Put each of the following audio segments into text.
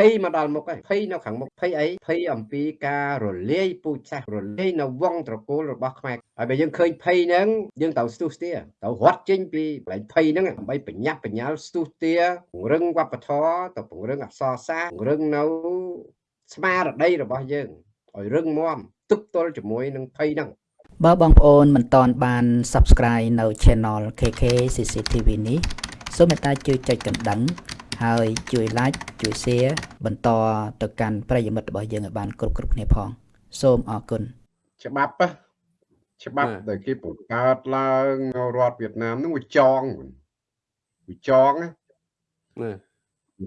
ភ័យមកដល់មុខហើយភ័យនៅខាងមុខភ័យអីភ័យអំពីការរលាយពូជសាសន៍រលាយនៅវងត្រកូលរបស់ខ្មែរហើយបើយើងឃើញភ័យហ្នឹងយើងត្រូវស្ទុះស្ទាត្រូវរត់ចេញពីកន្លែងភ័យហ្នឹងដើម្បីបញ្ញាប់បញ្ញាល់ស្ទុះស្ទាពង្រឹងវប្បធម៌ទៅពង្រឹងអក្សរសាស្ត្រពង្រឹងនៅស្មារតីរបស់យើងឲ្យរឹងមាំទប់ទល់ជាមួយនឹងភ័យហ្នឹងបើបងប្អូនមិនទាន់បាន Subscribe នៅ Channel KK CCTV នេះសូមមេត្តាជួយចុចកណ្ដឹង ហើយជួយ Like ជួយ Share បន្តទៅកាន់ប្រិយមិត្តរបស់យើងឲ្យបានគ្រប់គ្រប់គ្នាផង សូមអរគុណច្បាប់ច្បាប់ដែលគេបង្កើតឡើងនៅរដ្ឋវៀតណាមនឹងវាចងវាចងណា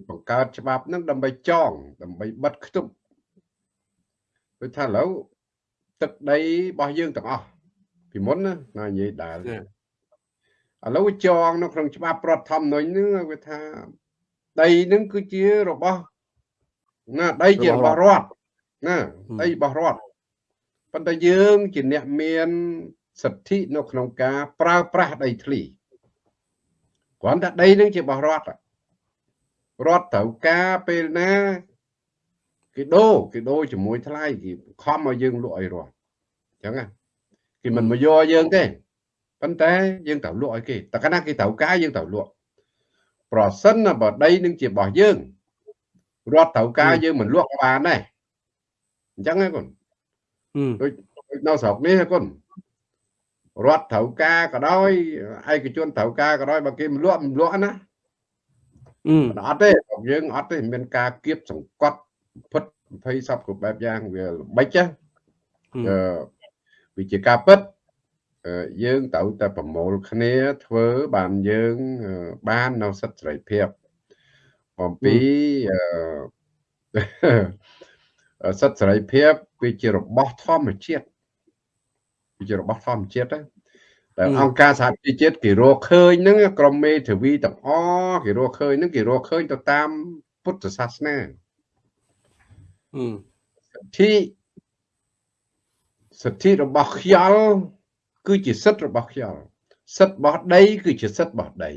បង្កើតច្បាប់នឹងដើម្បីចង ដើម្បីបិទខ្ទប់ដូចថាឥឡូវទឹកដីរបស់យើងទាំងអស់ពីមុនណាណានិយាយដែលឥឡូវចងនៅក្នុងច្បាប់រដ្ឋធម្មនុញ្ញហ្នឹងវាថា ដីហ្នឹងគឺជារបស់ណាដីជារបស់រដ្ឋណាដីរបស់រដ្ឋប៉ុន្តែយើងជាអ្នកមានសិទ្ធិនៅក្នុងការប្រើប្រាស់ដីធ្លីគ្រាន់តែដីនឹងជារបស់រដ្ឋរដ្ឋត្រូវការពេលណាគេដូរគេដូរជាមួយថ្លៃគេខំឲ្យយើងលក់ឲ្យរដ្ឋអញ្ចឹងគេមិនមកយកយើងទេប៉ុន្តែយើងត្រូវលក់ឲ្យគេតែកាលណាគេត្រូវការយើងត្រូវលក់ ប្រសិនបើដីនឹងជារបស់យើងរដ្ឋត្រូវការយើងមិនលក់ក៏បានដែរអញ្ចឹងហ៎គុណដូចនៅស្រុកនេះហ៎គុណរដ្ឋត្រូវការក៏ដោយឯកជនត្រូវការក៏ដោយបើគេមិនលក់មិនលក់ណាអត់ទេរបស់យើងអត់ទេមានការគៀបសង្កត់ពិត20សពគ្រប់បែបយ៉ាងវាល្បិចវាជាការពិត យើងត្រូវតែប្រមូលគ្នាធ្វើបានយើងបាននៅសិទ្ធិសេរីភាពអំពីសិទ្ធិសេរីភាពវាជារបស់ធម្មជាតិវាជារបស់ធម្មជាតិណាតែអង្គការសហជីវជាតិគេរកឃើញហ្នឹងក្រមមេធាវីទាំងអស់គេរកឃើញហ្នឹងគេរកឃើញទៅតាមពុទ្ធសាសនាសិទ្ធិសិទ្ធិរបស់ខ្យល់ គឺជាសិទ្ធិរបស់ខ្យល់សិទ្ធិរបស់ដី គឺជាសិទ្ធិរបស់ដី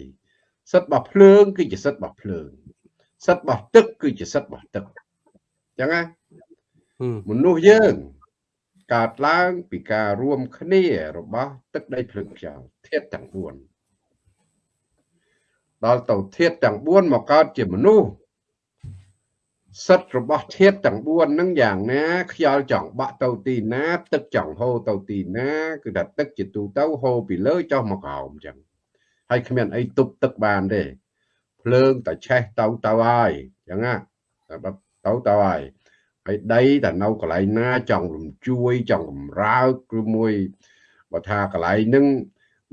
សិទ្ធិរបស់ភ្លើង គឺជាសិទ្ធិរបស់ភ្លើង សិទ្ធិរបស់ទឹក គឺជាសិទ្ធិរបស់ទឹកអញ្ចឹងណាមនុស្សយើងកើតឡើងពីការរួមគ្នារបស់ទឹកដីភ្លើងខ្យល់ធាតុទាំង4ដល់ទៅធាតុទាំង4មកកើតជាមនុស្ស សិទ្ធរបស់ធាតុទាំង4ហ្នឹងយ៉ាងណាខ្យល់ចង់បាក់ទៅទីណា ទឹកចង់ហូរទៅទីណា គឺថាទឹកជាទូទៅហូរពីលើចុះមកក្រោមអញ្ចឹងហើយគ្មានអីទប់ទឹកបានទេភ្លើងតែឆេះទៅទៅហើយអញ្ចឹងណាតែទៅទៅហើយហើយដីតែនៅកន្លែងណាចង់រំជួយចង់កំរើកឬមួយបើថាកន្លែងហ្នឹង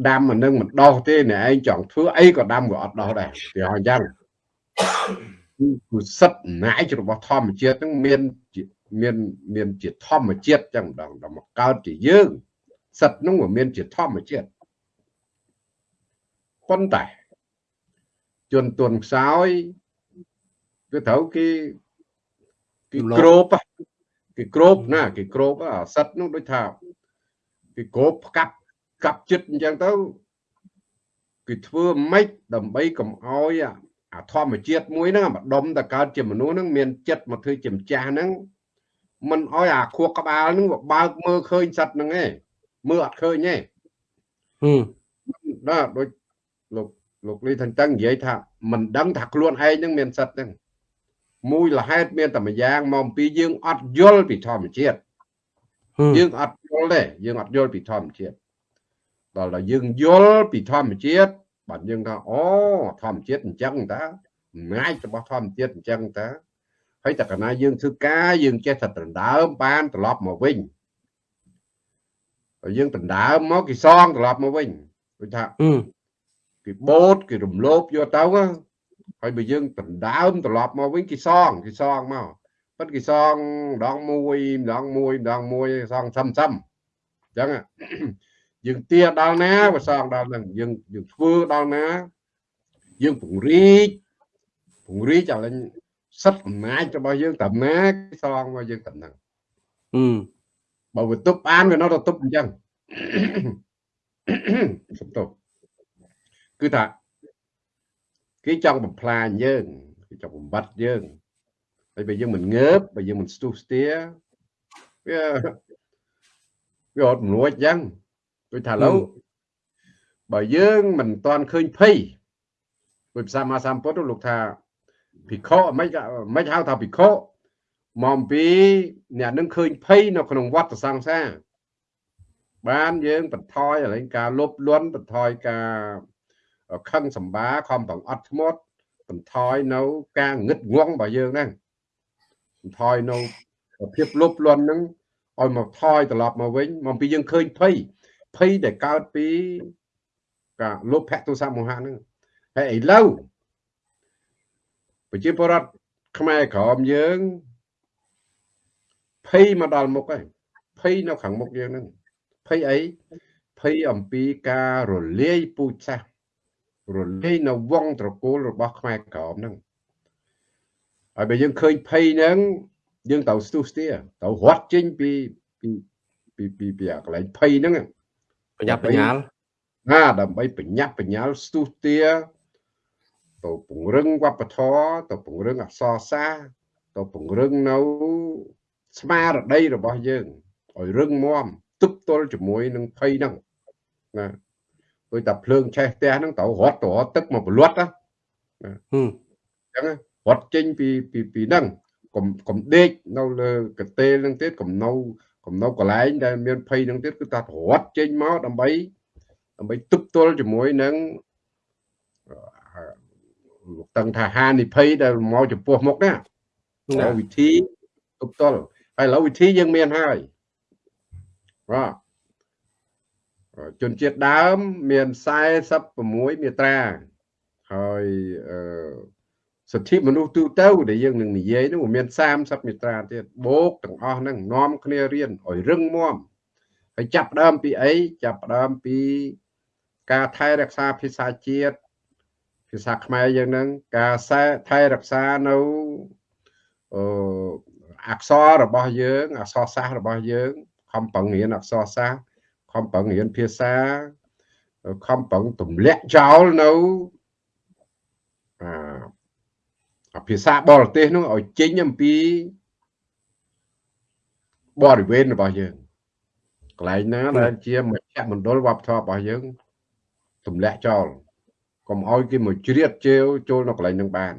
ដាំអានឹងមិនដោះទេអ្នកឯងចង់ធ្វើអីក៏ដាំក៏អត់ដោះដែរវាអញ្ចឹង គឺសិទ្ធអំណាចរបស់ធម្មជាតិហ្នឹងមានមានមានជាធម្មជាតិចឹងម្ដងដល់មកកើតជាយើងសិទ្ធហ្នឹងវាមានជាធម្មជាតិប៉ុន្តែជនទន់ខ្សោយគឺត្រូវគេគេក្របគេក្របណាគេក្របអាសិទ្ធនោះដូចថាគេក្របផ្កាប់កាប់ចិត្តអញ្ចឹងទៅគេធ្វើម៉េចដើម្បីកុំអោយអា ធម្មជាតិមួយហ្នឹងម្ដុំតកើតជាមនុស្សហ្នឹងមានចិត្តមកធ្វើជាម្ចាស់ហ្នឹងមិនអោយអាខួរក្បាលហ្នឹងវាបើកមើលឃើញសត្វហ្នឹងឯងមើលអត់ឃើញទេហឹមបាទដូចលោកលោកលីថាចឹងនិយាយថាមិនដឹងថាខ្លួនឯងហ្នឹងមានសត្វហ្នឹងមួយលហេតុមានតែម្យ៉ាងមកអំពីយើងអត់យល់ពីធម្មជាតិយើងអត់យល់ទេយើងអត់យល់ពីធម្មជាតិដល់ដល់យើងយល់ពីធម្មជាតិ បាទយើងថាអូធម្មជាតិអញ្ចឹងតាអំណាចរបស់ធម្មជាតិអញ្ចឹងតាហើយតែកាលណាយើងធ្វើការយើងចេះតែដណ្ដើមបានត្រឡប់មកវិញហើយយើងដណ្ដើមមកគេសងត្រឡប់មកវិញដូចថាគេបូតគេរំលោភយកទៅហើយបើយើងដណ្ដើមត្រឡប់មកវិញគេសងគេសងមកប៉ុន្តែគេសងម្ដងមួយម្ដងមួយម្ដងមួយសងសឹមសឹមអញ្ចឹង យើងទាដល់ណាវាសងដល់ហ្នឹងយើងយើងធ្វើដល់ណា យើងពង្រីកពង្រីកឲ្យឡើងសិទ្ធអំណាចរបស់យើងតាមណាគេសងមកយើងតាមហ្នឹងអឺបើវាទប់បានវានៅតែទប់អញ្ចឹងសុំទោសគឺថាគេចង់បំផ្លាញយើងគេចង់បំបត្តិយើងហើយបើយើងមិនងើបបើយើងមិនស្ទុះស្ទាវាវាអត់មនុស្សអញ្ចឹង ដូចថាឡូវបើយើងមិនតាន់ឃើញភ័យដោយភាសាមាសំពុទ្ធលោកថាភិក្ខុមិនមិនហៅថាភិក្ខុមកពីអ្នកនឹងឃើញភ័យនៅក្នុងវត្តសង្សារបានយើងបន្ថយឡើងការលុបលន់បន្ថយការខឹងសម្បាខំប្រអត់ធ្មត់បន្ថយនៅការងឹតងងរបស់យើងហ្នឹងបន្ថយនៅភាពលុបលន់ហ្នឹងឲ្យមកថយត្រឡប់មកវិញមកពីយើងឃើញភ័យ ភ័យដែលកើតពីការលោភៈទុសមោហៈហ្នឹងហើយឥឡូវប្រជាពលរដ្ឋខ្មែរក្រមយើងភ័យមកដល់មុខហើយភ័យនៅខាងមុខយើងហ្នឹងភ័យអីភ័យអំពីការរលាយពូជសាសន៍រលាយនៅវងត្រកូលរបស់ខ្មែរក្រមហ្នឹងហើយបើយើងឃើញភ័យហ្នឹងយើងត្រូវស្ទុះស្ទាត្រូវរត់ចេញពីពីពីពីពីកន្លែងភ័យហ្នឹង បញ្ញាបញ្ញាលណាដើម្បីបញ្ញាបញ្ញាលស្ទុះស្ទាទៅពង្រឹងវប្បធម៌ទៅពង្រឹងអក្សរសាស្ត្រទៅពង្រឹងនៅស្មារតីរបស់យើងឲ្យរឹងមាំទប់ទល់ជាមួយនឹងភ័យហ្នឹងណាដូចតែភ្លើងឆេះផ្ទះហ្នឹងត្រូវរត់ទៅរត់ទឹកមកបលត់ណាអញ្ចឹងរត់ចេញពីពីពីហ្នឹងកុំកុំដេកនៅលើកតេលហ្នឹងទៀតកុំនៅ កុំនៅកន្លែងដែលមានភ័យហ្នឹងទៀតគឺថារត់ចេញមកដើម្បីដើម្បីទប់ទល់ជាមួយនឹងលោកតឹងថាហានិភ័យដែលមកចំពោះមុខណាវិធីទប់ទល់ហើយឥឡូវវិធីយើងមានហើយបាទជនជាតិដើមមាន46មាត្រាហើយអឺ សិទ្ធិមនុស្សទូទៅដែលយើងនឹងនិយាយនោះមាន30មាត្រាទៀតបូកទាំងអស់ហ្នឹងនាំគ្នារៀនឲ្យរឹងមាំហើយចាប់ដើមពីអីចាប់ដើមពីការថែរក្សាភាសាជាតិភាសាខ្មែរយើងហ្នឹងការថែរក្សានៅអឺអក្សររបស់យើង អក្សរសាស្ត្ររបស់យើងខំប្រឹងរៀនអក្សរសាស្ត្រខំប្រឹងរៀនភាសាខំប្រឹងទម្លាក់ចោលនៅអា ភាសាបរទេសនោះឲ្យចេញអំពីបរិវេណរបស់យើងកន្លែងណាដែលជាមជ្ឈមណ្ឌលវប្បធម៌របស់យើងទម្លាក់ចោលកុំឲ្យគេមកជ្រៀតជេវចូលនៅកន្លែងនឹងបាន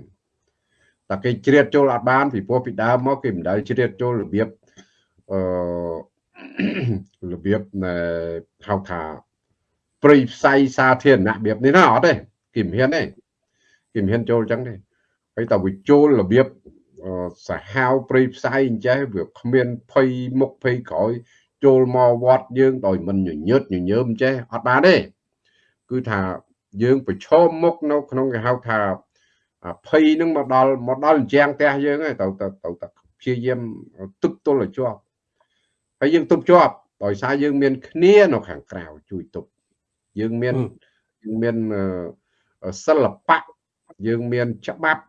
តែគេជ្រៀតចូលអត់បានពីព្រោះពីដើមមកគេមិនដែលជ្រៀតចូលរបៀបអឺរបៀបហៅថាព្រៃផ្សៃសាធារណៈរបៀបនេះណាអត់ទេគេមិនហ៊ានទេគេមិនហ៊ានចូលអញ្ចឹងទេ ហើយតើវាចូលរបៀបសាហាវព្រៃផ្សៃអញ្ចេះវាគ្មានភ័យមុខភ័យក្រោយចូលមកវត្តយើងដោយមិនញញើតញញើមចេះអត់បានទេគឺថាយើងប្រឈមមុខនៅក្នុងគេហៅថាភ័យនឹងមកដល់មកដល់ជាងផ្ទះយើងហើយទៅទៅទៅព្យាយាមទឹកទល់ឲ្យជាប់ហើយយើងទប់ជាប់ដោយសារយើងមានគ្នានៅខាងក្រៅជួយទប់យើងមានយើងមានសិល្បៈយើងមានច្បាប់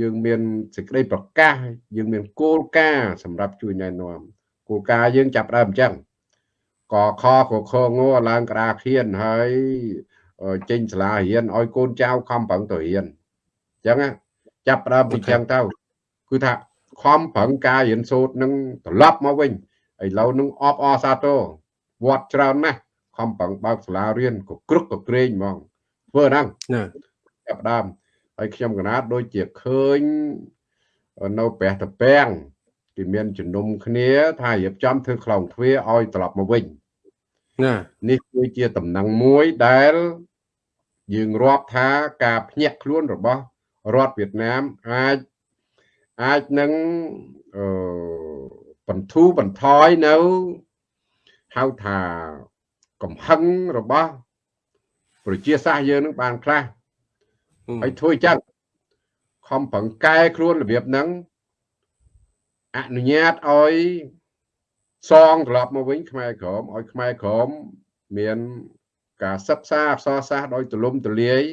យើងមានសេចក្តីប្រកាសយើងមានគោលការណ៍សម្រាប់ជួយណែនាំគោលការណ៍យើងចាប់ដើមអញ្ចឹងកខកខងឡើងក្តារខៀនហើយចេញសាលារៀនឲ្យកូនចៅខំប្រឹងទៅរៀនអញ្ចឹងចាប់ដើមពីអញ្ចឹងទៅគឺថាខំប្រឹងការរៀនសូត្រនឹងត្រឡប់មកវិញឥឡូវនឹងអបអសាទរវត្តច្រើនណាស់ខំប្រឹងបើកសាលារៀនក៏គ្រឹកក៏ក្រែងហ្មងធ្វើហ្នឹងណាចាប់ដើម ហើយខ្ញុំកណាតដូចជាឃើញនៅព្រះតពាំងគេមានជំនុំគ្នា ថារៀបចំធ្វើខ្លងទ្វារឲ្យត្រឡប់មកវិញណានេះគឺជាតំណែងមួយដែល យើងរាប់ថាការភ្ញាក់ខ្លួនរបស់រដ្ឋវៀតណាមអាចអាចនឹងអឺបន្ធូរបន្ថយនៅហៅថាកំហឹងរបស់ ប្រជាសាស្ត្រយើងនឹងបានខ្លះ ហើយធ្វើចឹងខំប្រឹងកែខ្លួនរបៀបហ្នឹងអនុញ្ញាតឲ្យសងត្រឡប់មកវិញខ្មែរក្រមឲ្យខ្មែរក្រមមានការសិក្សាអក្សរសាស្ត្រដោយទូលំទូលាយ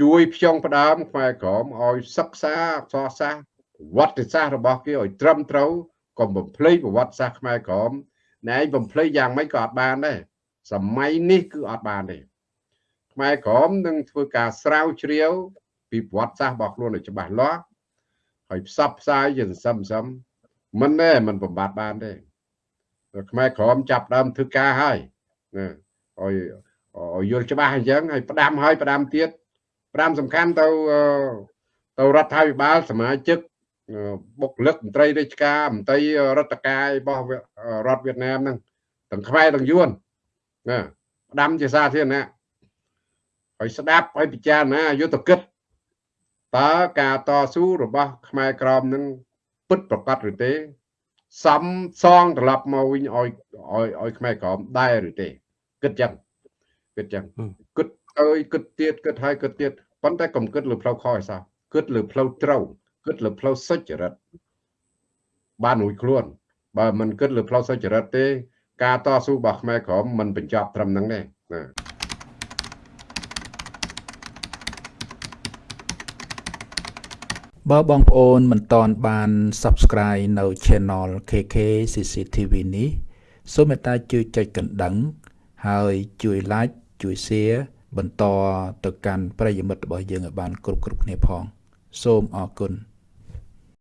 ជួយផ្ចង់ផ្ដើមខ្មែរក្រមឲ្យសិក្សាអក្សរសាស្ត្រវត្តសាស្ត្ររបស់គេឲ្យត្រឹមត្រូវកុំបំភ្លៃប្រវត្តិសាស្ត្រខ្មែរក្រមណែឯងបំភ្លៃយ៉ាងម៉េចក៏អត់បានដែរសម័យនេះគឺអត់បានទេ ខ្មែរក្រមនឹងធ្វើការស្រាវជ្រាវ ពីប្រវត្តិសាស្ត្ររបស់ខ្លួនឲ្យច្បាស់លាស់ហើយផ្សព្វផ្សាយជាសន្សំសឹមមិនទេមិនបំបត្តិបានទេខ្មែរក្រមចាប់ដើមធ្វើការហើយណាឲ្យឲ្យយល់ច្បាស់អញ្ចឹងហើយផ្ដាំហើយផ្ដាំទៀតផ្ដាំសំខាន់ទៅទៅរដ្ឋាភិបាលសមាជិកបុគ្គលិកមន្ត្រីរាជការមន្ត្រីរដ្ឋកាយរបស់រដ្ឋវៀតណាមហ្នឹងទាំងខ្មែរទាំងយួនណាផ្ដាំជាសាធារណៈ ហើយស្ដាប់ហើយពិចារណាយុទ្ធកិច្ចតើការតស៊ូរបស់ខ្មែរក្រមនឹងពិតប្រកបឬទេសំសងត្រឡប់មកវិញឲ្យឲ្យឲ្យខ្មែរក្រមដែរឬទេគិតចឹងគិតចឹងគិតអើយគិតទៀតគិតហើយគិតទៀតប៉ុន្តែកុំគិតលើផ្លូវខុសឯសោះគិតលើផ្លូវត្រូវគិតលើផ្លូវសុចរិតបានរួចខ្លួន បើមិនគិតលើផ្លូវសុចរិតទេ ការតស៊ូរបស់ខ្មែរក្រមមិនបញ្ចប់ត្រឹមហ្នឹងទេណា បើបងប្អូនមិនតន់បាន Subscribe នៅ Channel KK CCTV នេះសូមមេត្តាជួយចុចកណ្ដឹង ហើយជួយ Like ជួយ Share បន្តទៅកាន់ប្រិយមិត្តរបស់យើងឲ្យបាន គ្រប់គ្រប់គ្នាផង សូមអរគុណ